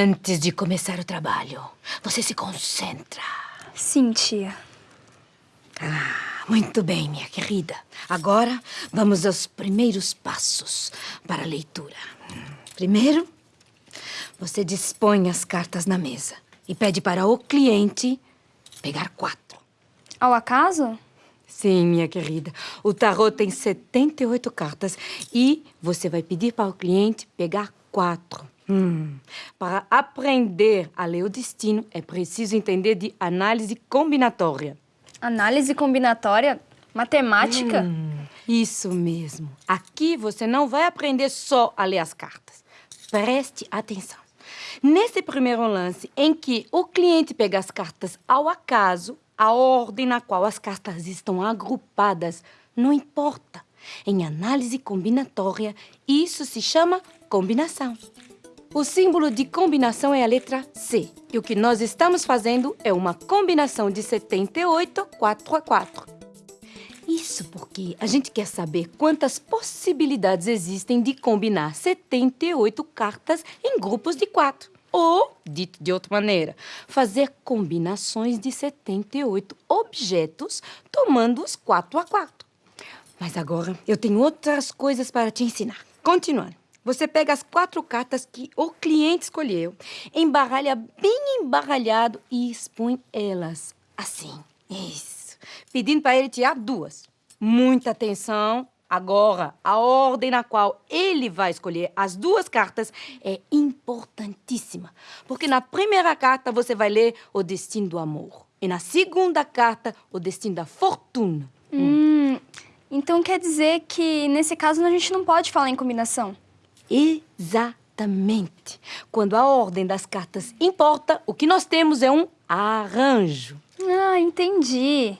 Antes de começar o trabalho, você se concentra. Sim, tia. Ah, muito bem, minha querida. Agora, vamos aos primeiros passos para a leitura. Primeiro, você dispõe as cartas na mesa e pede para o cliente pegar quatro. Ao acaso? Sim, minha querida. O tarot tem 78 cartas e você vai pedir para o cliente pegar quatro. Hum. Para aprender a ler o destino, é preciso entender de análise combinatória. Análise combinatória? Matemática? Hum, isso mesmo. Aqui você não vai aprender só a ler as cartas. Preste atenção. Nesse primeiro lance, em que o cliente pega as cartas ao acaso, a ordem na qual as cartas estão agrupadas não importa. Em análise combinatória, isso se chama combinação. O símbolo de combinação é a letra C. E o que nós estamos fazendo é uma combinação de 78 4 a 4. Isso porque a gente quer saber quantas possibilidades existem de combinar 78 cartas em grupos de quatro. Ou, dito de outra maneira, fazer combinações de 78 objetos tomando os 4 a 4. Mas agora eu tenho outras coisas para te ensinar. Continuando. Você pega as quatro cartas que o cliente escolheu, embaralha bem embaralhado e expõe elas assim. Isso. Pedindo para ele tirar duas. Muita atenção. Agora, a ordem na qual ele vai escolher as duas cartas é importantíssima. Porque na primeira carta você vai ler o destino do amor. E na segunda carta, o destino da fortuna. Hum, então quer dizer que nesse caso a gente não pode falar em combinação? Exatamente. Quando a ordem das cartas importa, o que nós temos é um arranjo. Ah, entendi.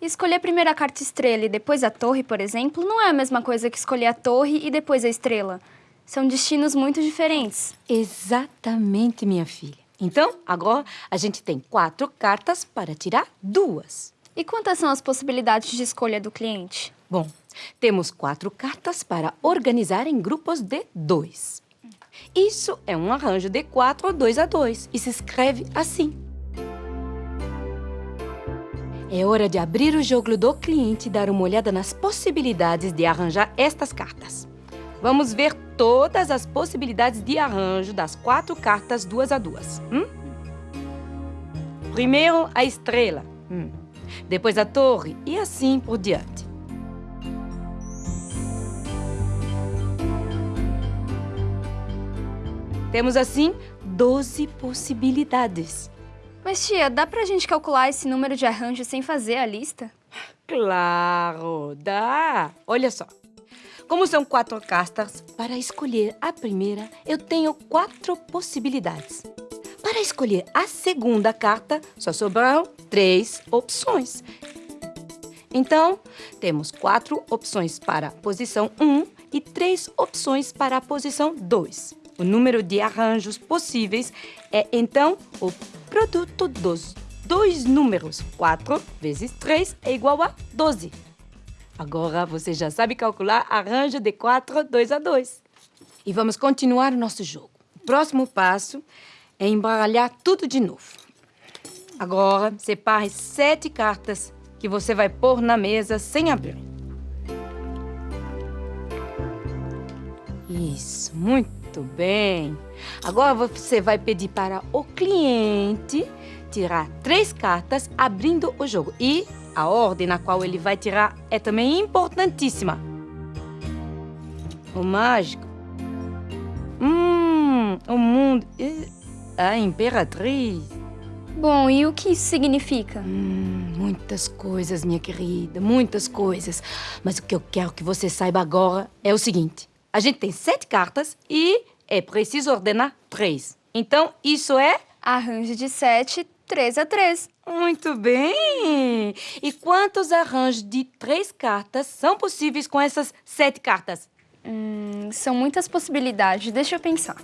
Escolher primeiro a carta estrela e depois a torre, por exemplo, não é a mesma coisa que escolher a torre e depois a estrela. São destinos muito diferentes. Exatamente, minha filha. Então, agora a gente tem quatro cartas para tirar duas. E quantas são as possibilidades de escolha do cliente? Bom, temos quatro cartas para organizar em grupos de dois. Isso é um arranjo de quatro dois a dois e se escreve assim. É hora de abrir o jogo do cliente e dar uma olhada nas possibilidades de arranjar estas cartas. Vamos ver todas as possibilidades de arranjo das quatro cartas duas a duas. Hum? Primeiro, a estrela. Hum. Depois a torre e assim por diante. Temos, assim, 12 possibilidades. Mas, tia, dá pra gente calcular esse número de arranjos sem fazer a lista? Claro, dá. Olha só. Como são quatro cartas, para escolher a primeira, eu tenho quatro possibilidades. Para escolher a segunda carta, só sobraram três opções. Então, temos quatro opções para a posição 1 e três opções para a posição 2. O número de arranjos possíveis é, então, o produto dos dois números. 4 vezes 3 é igual a 12. Agora você já sabe calcular arranjo de 4, 2 a 2. E vamos continuar o nosso jogo. O próximo passo é embaralhar tudo de novo. Agora, separe sete cartas que você vai pôr na mesa sem abrir. Isso, muito bem. Agora você vai pedir para o cliente tirar três cartas abrindo o jogo. E a ordem na qual ele vai tirar é também importantíssima. O mágico. Hum, o mundo. A imperatriz. Bom, e o que isso significa? Hum, muitas coisas, minha querida, muitas coisas. Mas o que eu quero que você saiba agora é o seguinte. A gente tem sete cartas e é preciso ordenar três. Então, isso é... Arranjo de sete, três a três. Muito bem! E quantos arranjos de três cartas são possíveis com essas sete cartas? Hum, são muitas possibilidades. Deixa eu pensar.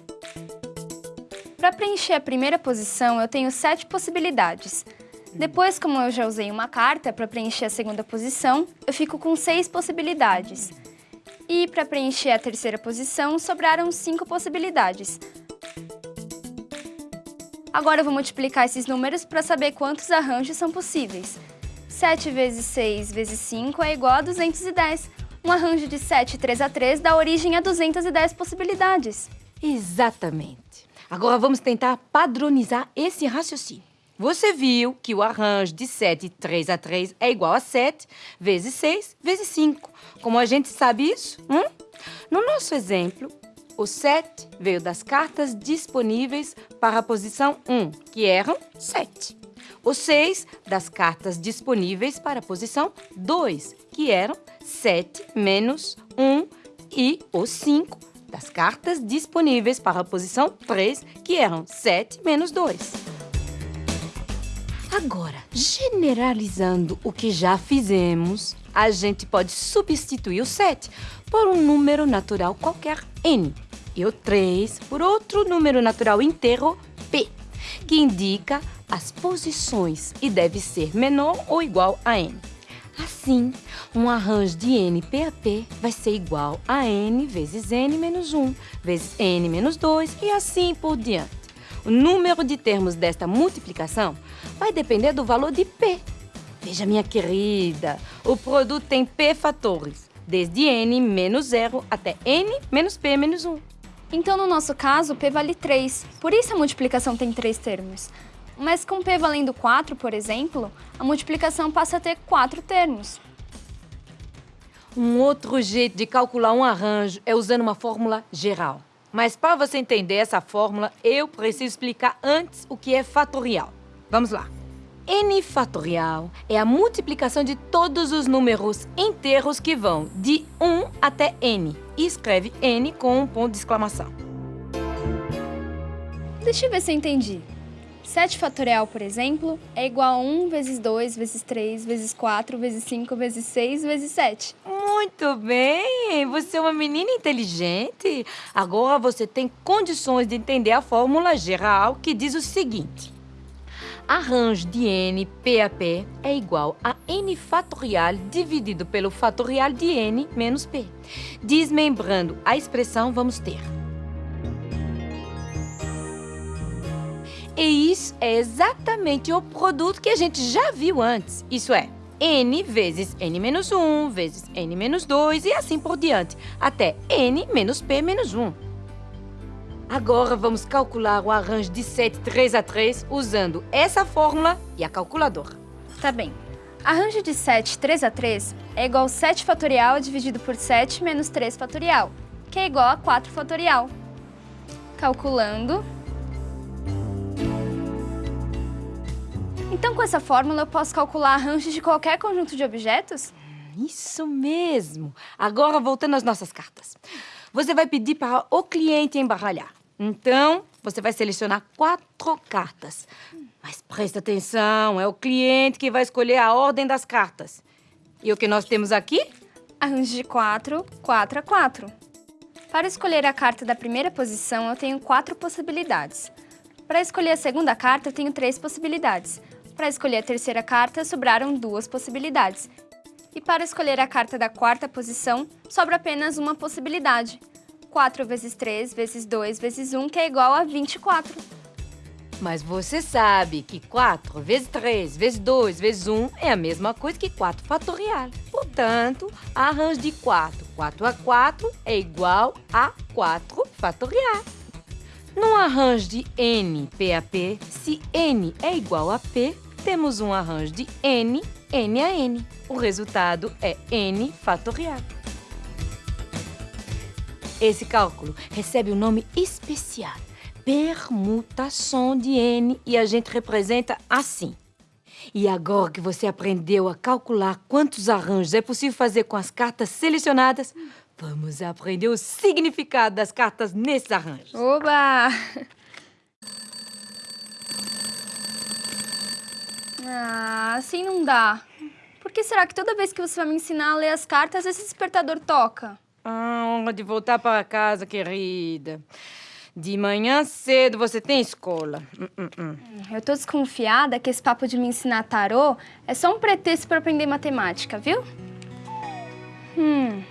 Para preencher a primeira posição, eu tenho sete possibilidades. Depois, como eu já usei uma carta para preencher a segunda posição, eu fico com seis possibilidades. E para preencher a terceira posição, sobraram cinco possibilidades. Agora eu vou multiplicar esses números para saber quantos arranjos são possíveis. 7 vezes 6 vezes 5 é igual a 210. Um arranjo de 7 3 a 3 dá origem a 210 possibilidades. Exatamente. Agora vamos tentar padronizar esse raciocínio. Você viu que o arranjo de 7 3 a 3 é igual a 7 vezes 6 vezes 5. Como a gente sabe isso? Hum? No nosso exemplo, o 7 veio das cartas disponíveis para a posição 1, que eram 7. O 6 das cartas disponíveis para a posição 2, que eram 7 menos 1, e o 5 das cartas disponíveis para a posição 3, que eram 7 menos 2. Agora, generalizando o que já fizemos, a gente pode substituir o 7 por um número natural qualquer, n, e o 3 por outro número natural inteiro, p, que indica as posições e deve ser menor ou igual a n. Assim, um arranjo de n PAP vai ser igual a n vezes n menos 1, vezes n menos 2 e assim por diante. O número de termos desta multiplicação vai depender do valor de p. Veja, minha querida, o produto tem p fatores, desde n menos 0 até n menos p menos 1. Então, no nosso caso, p vale 3, por isso a multiplicação tem três termos. Mas com p valendo 4, por exemplo, a multiplicação passa a ter quatro termos. Um outro jeito de calcular um arranjo é usando uma fórmula geral. Mas para você entender essa fórmula, eu preciso explicar antes o que é fatorial. Vamos lá. N fatorial é a multiplicação de todos os números inteiros que vão de 1 até N. E escreve N com um ponto de exclamação. Deixa eu ver se eu entendi. 7 fatorial, por exemplo, é igual a 1 vezes 2 vezes 3 vezes 4 vezes 5 vezes 6 vezes 7. Muito bem! Você é uma menina inteligente. Agora você tem condições de entender a fórmula geral que diz o seguinte. Arranjo de n PAP é igual a n fatorial dividido pelo fatorial de n menos p. Desmembrando a expressão, vamos ter E isso é exatamente o produto que a gente já viu antes. Isso é, n vezes n menos 1 vezes n menos 2 e assim por diante, até n menos p menos 1. Agora vamos calcular o arranjo de 7 3 a 3 usando essa fórmula e a calculadora. Tá bem. Arranjo de 7 3 a 3 é igual a 7 fatorial dividido por 7 menos 3 fatorial, que é igual a 4 fatorial. Calculando, Então, com essa fórmula, eu posso calcular arranjos de qualquer conjunto de objetos? Isso mesmo! Agora, voltando às nossas cartas. Você vai pedir para o cliente embaralhar. Então, você vai selecionar quatro cartas. Mas presta atenção, é o cliente que vai escolher a ordem das cartas. E o que nós temos aqui? Arranjo de 4, 4 a 4. Para escolher a carta da primeira posição, eu tenho quatro possibilidades. Para escolher a segunda carta, eu tenho três possibilidades. Para escolher a terceira carta, sobraram duas possibilidades. E para escolher a carta da quarta posição, sobra apenas uma possibilidade. 4 vezes 3 vezes 2 vezes 1, que é igual a 24. Mas você sabe que 4 vezes 3 vezes 2 vezes 1 é a mesma coisa que 4 fatorial. Portanto, arranjo de 4, 4 a 4 é igual a 4 fatorial. No arranjo de n PAP, se n é igual a p, temos um arranjo de n, n a n. O resultado é n fatorial. Esse cálculo recebe o um nome especial, permutação de n, e a gente representa assim. E agora que você aprendeu a calcular quantos arranjos é possível fazer com as cartas selecionadas, vamos aprender o significado das cartas nesses arranjos. Oba! Ah, assim não dá. Por que será que toda vez que você vai me ensinar a ler as cartas, esse despertador toca? Ah, hora de voltar para casa, querida. De manhã cedo você tem escola. Hum, hum, hum. Eu tô desconfiada que esse papo de me ensinar tarô é só um pretexto para aprender matemática, viu? Hum,